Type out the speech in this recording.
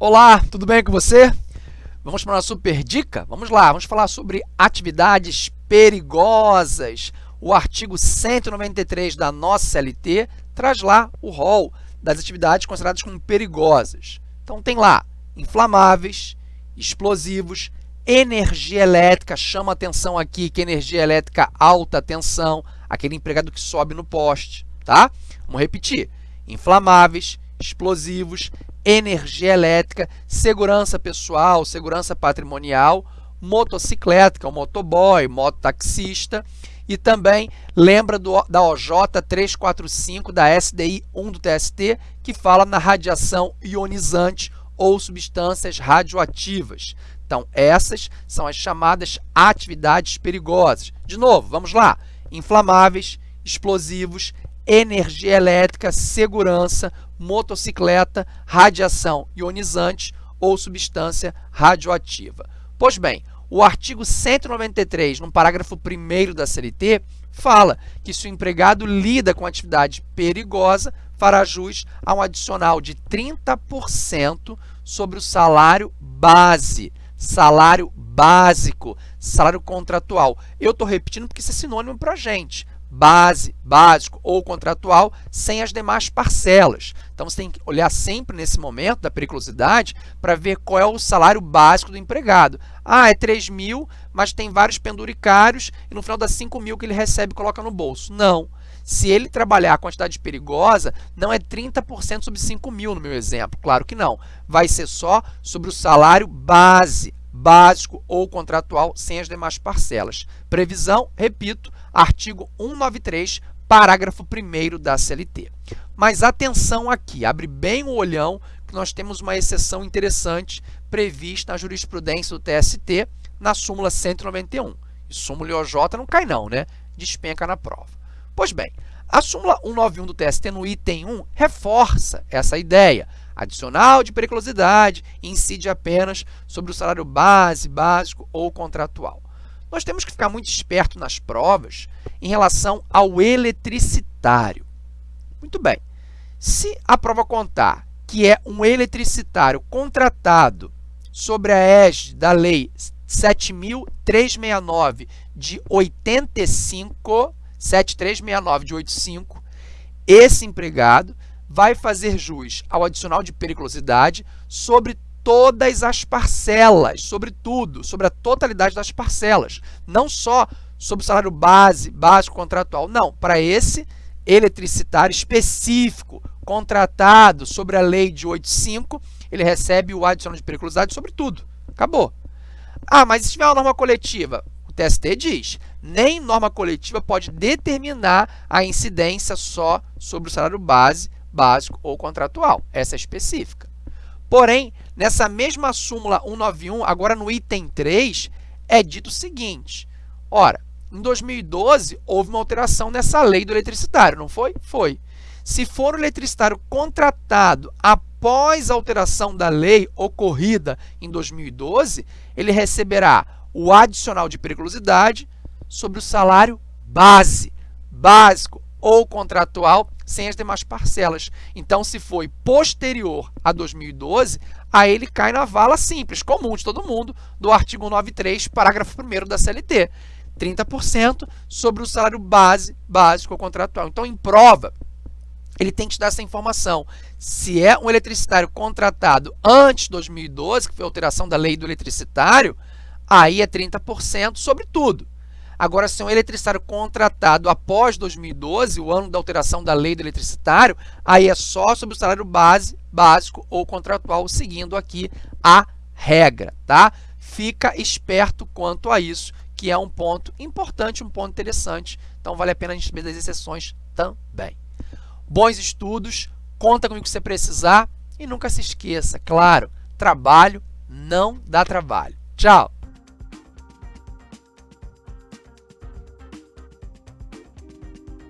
Olá, tudo bem com você? Vamos para uma super dica? Vamos lá, vamos falar sobre atividades perigosas. O artigo 193 da nossa CLT traz lá o rol das atividades consideradas como perigosas. Então, tem lá inflamáveis, explosivos, energia elétrica, chama atenção aqui que energia elétrica alta tensão, aquele empregado que sobe no poste, tá? Vamos repetir, inflamáveis, explosivos, energia elétrica, segurança pessoal, segurança patrimonial, motocicleta, que é o motoboy, mototaxista, e também lembra do, da OJ 345 da SDI 1 do TST, que fala na radiação ionizante ou substâncias radioativas. Então, essas são as chamadas atividades perigosas. De novo, vamos lá. Inflamáveis, explosivos, energia elétrica, segurança, motocicleta, radiação ionizante ou substância radioativa. Pois bem, o artigo 193, no parágrafo 1 da CLT, fala que se o empregado lida com atividade perigosa, fará jus a um adicional de 30% sobre o salário base, salário básico, salário contratual. Eu estou repetindo porque isso é sinônimo para a gente base, básico ou contratual sem as demais parcelas. Então, você tem que olhar sempre nesse momento da periculosidade para ver qual é o salário básico do empregado. Ah, é 3 mil, mas tem vários penduricários e no final dá 5 mil que ele recebe e coloca no bolso. Não. Se ele trabalhar a quantidade perigosa, não é 30% sobre 5 mil no meu exemplo. Claro que não. Vai ser só sobre o salário base, básico ou contratual sem as demais parcelas. Previsão, repito, artigo 193, parágrafo 1 da CLT. Mas atenção aqui, abre bem o olhão que nós temos uma exceção interessante prevista na jurisprudência do TST na súmula 191. E súmula OJ não cai não, né? Despenca na prova. Pois bem, a súmula 191 do TST no item 1 reforça essa ideia. Adicional de periculosidade incide apenas sobre o salário base, básico ou contratual. Nós temos que ficar muito esperto nas provas em relação ao eletricitário. Muito bem, se a prova contar que é um eletricitário contratado sobre a égide da Lei 7.369 de 85, 7369 de 85, esse empregado vai fazer jus ao adicional de periculosidade sobre todas as parcelas, sobre tudo, sobre a totalidade das parcelas, não só sobre o salário base, básico contratual, não, para esse eletricitário específico, contratado sobre a lei de 85, ele recebe o adicional de periculosidade sobre tudo, acabou. Ah, mas se tiver uma norma coletiva, o TST diz, nem norma coletiva pode determinar a incidência só sobre o salário base, básico ou contratual, essa é específica. Porém, nessa mesma súmula 191, agora no item 3, é dito o seguinte, ora, em 2012, houve uma alteração nessa lei do eletricitário, não foi? Foi. Se for o eletricitário contratado após a alteração da lei ocorrida em 2012, ele receberá o adicional de periculosidade sobre o salário base, básico ou contratual sem as demais parcelas. Então, se foi posterior a 2012, aí ele cai na vala simples, comum de todo mundo, do artigo 93, parágrafo 1 da CLT. 30% sobre o salário base, básico ou contratual. Então, em prova, ele tem que te dar essa informação. Se é um eletricitário contratado antes de 2012, que foi a alteração da lei do eletricitário, aí é 30% sobre tudo. Agora, se um eletricitário contratado após 2012, o ano da alteração da lei do eletricitário, aí é só sobre o salário base, básico ou contratual, seguindo aqui a regra, tá? Fica esperto quanto a isso, que é um ponto importante, um ponto interessante. Então, vale a pena a gente ver as exceções também. Bons estudos, conta comigo que você precisar e nunca se esqueça, claro, trabalho não dá trabalho. Tchau!